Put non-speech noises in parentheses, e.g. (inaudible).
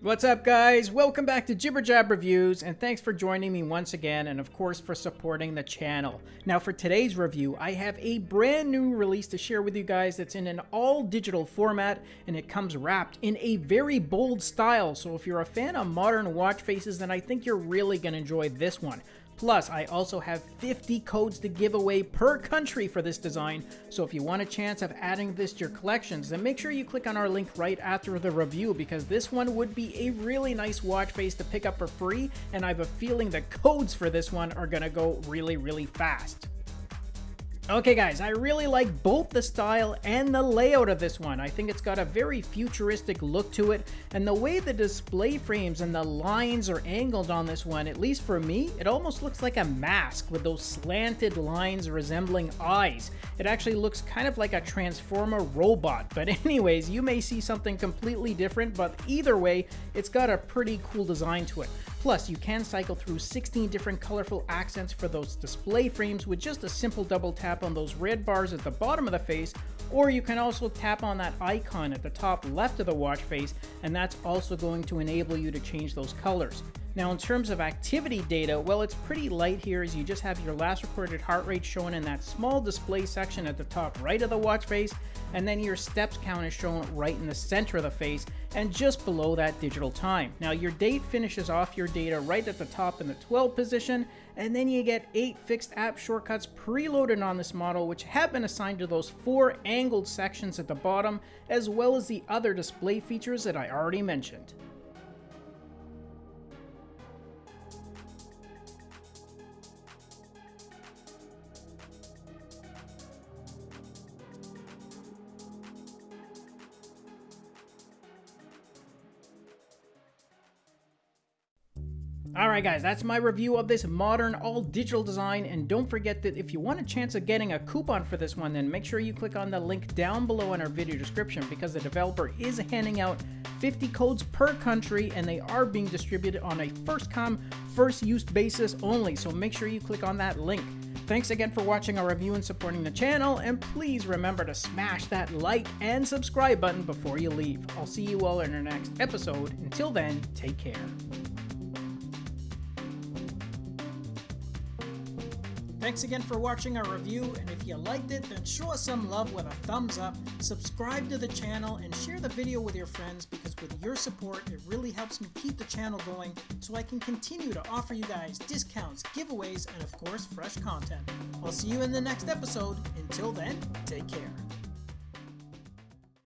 What's up guys? Welcome back to Jibber Jab Reviews and thanks for joining me once again and of course for supporting the channel. Now for today's review I have a brand new release to share with you guys that's in an all digital format and it comes wrapped in a very bold style so if you're a fan of modern watch faces then I think you're really going to enjoy this one. Plus, I also have 50 codes to give away per country for this design, so if you want a chance of adding this to your collections, then make sure you click on our link right after the review because this one would be a really nice watch face to pick up for free, and I have a feeling the codes for this one are gonna go really, really fast. Okay guys, I really like both the style and the layout of this one. I think it's got a very futuristic look to it, and the way the display frames and the lines are angled on this one, at least for me, it almost looks like a mask with those slanted lines resembling eyes. It actually looks kind of like a Transformer robot, but (laughs) anyways, you may see something completely different, but either way, it's got a pretty cool design to it. Plus, you can cycle through 16 different colorful accents for those display frames with just a simple double tap on those red bars at the bottom of the face, or you can also tap on that icon at the top left of the watch face, and that's also going to enable you to change those colors. Now in terms of activity data, well it's pretty light here as you just have your last recorded heart rate shown in that small display section at the top right of the watch face, and then your steps count is shown right in the center of the face and just below that digital time. Now your date finishes off your data right at the top in the 12 position, and then you get 8 fixed app shortcuts preloaded on this model which have been assigned to those 4 angled sections at the bottom, as well as the other display features that I already mentioned. Alright guys, that's my review of this modern all-digital design, and don't forget that if you want a chance of getting a coupon for this one, then make sure you click on the link down below in our video description because the developer is handing out 50 codes per country and they are being distributed on a first-come, first-use basis only, so make sure you click on that link. Thanks again for watching our review and supporting the channel, and please remember to smash that like and subscribe button before you leave. I'll see you all in our next episode. Until then, take care. Thanks again for watching our review, and if you liked it, then show us some love with a thumbs up, subscribe to the channel, and share the video with your friends because with your support, it really helps me keep the channel going so I can continue to offer you guys discounts, giveaways, and of course, fresh content. I'll see you in the next episode. Until then, take care.